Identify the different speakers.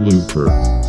Speaker 1: Looper.